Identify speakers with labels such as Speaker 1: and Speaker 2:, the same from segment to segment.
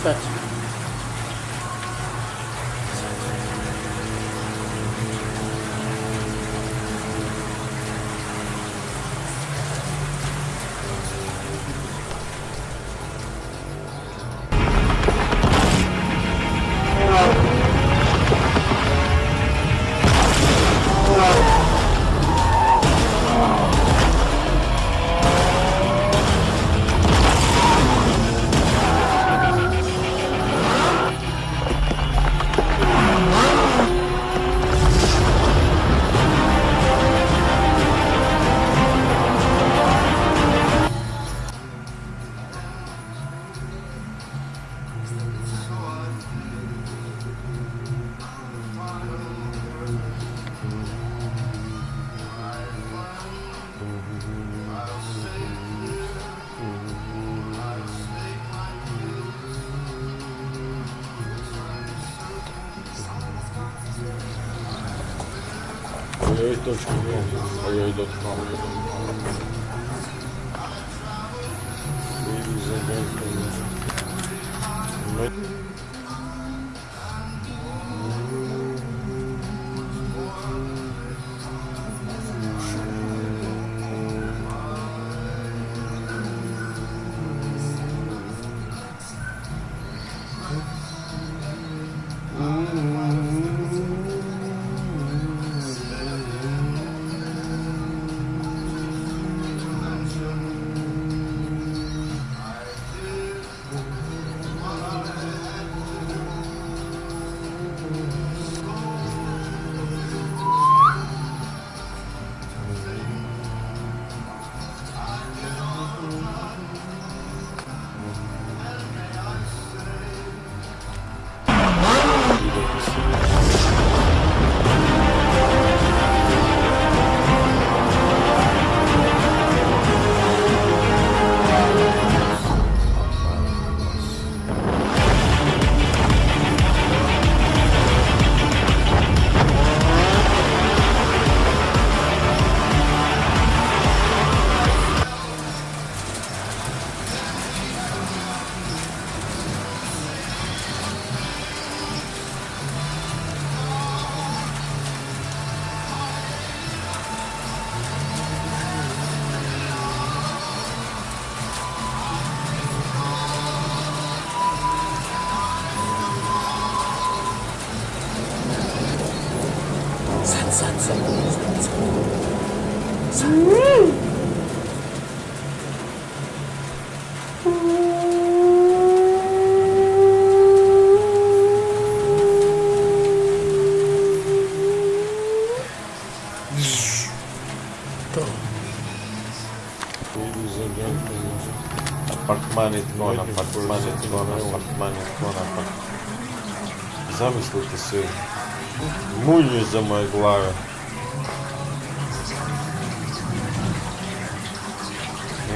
Speaker 1: Кстати. Ojoj, to
Speaker 2: škodí. Ojoj, to škodí. Ojoj, to
Speaker 1: škodí. Sun, sun, sun, sun, sun. sun. Mm. apartmanit. Zamislite se, mulje za moje glave.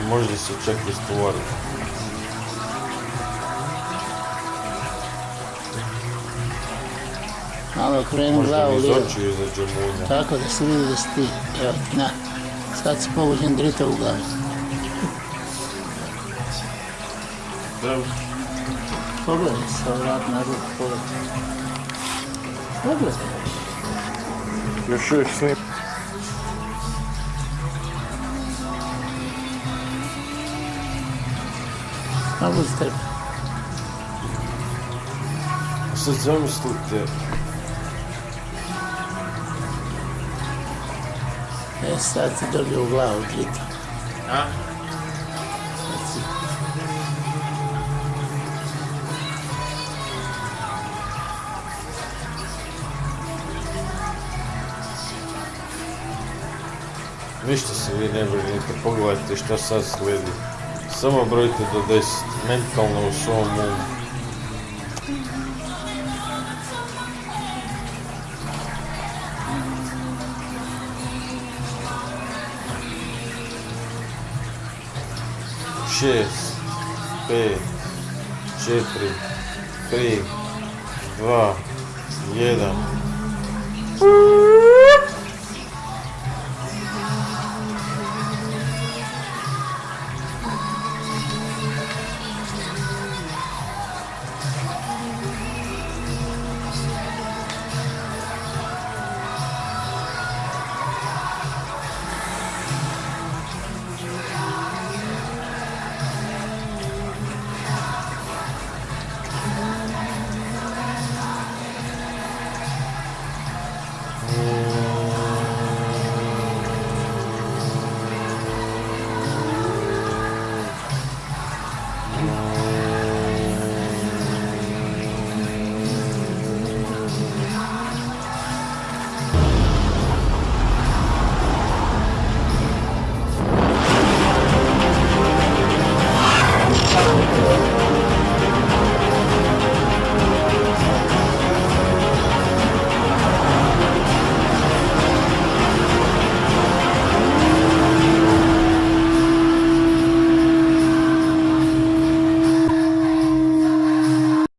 Speaker 1: I možda se čak i stvoriti.
Speaker 2: Malo okrenu glavu lijevo. Tako da se vidi da si ti. Evo, na. Sad si povuđen drita u glavi. Pogledaj se vrat na ruku, pogledaj.
Speaker 1: Douglas. Your
Speaker 2: eu slip. I
Speaker 1: was there.
Speaker 2: So Zoe slipped it. Yes, that's the
Speaker 1: dog
Speaker 2: loud. Huh?
Speaker 1: Ništa se vi ne brinite, pogledajte šta sad slijedi. Samo brojite do 10, mentalno u svom umu. Šest, pet, četiri, tri, dva, jedan.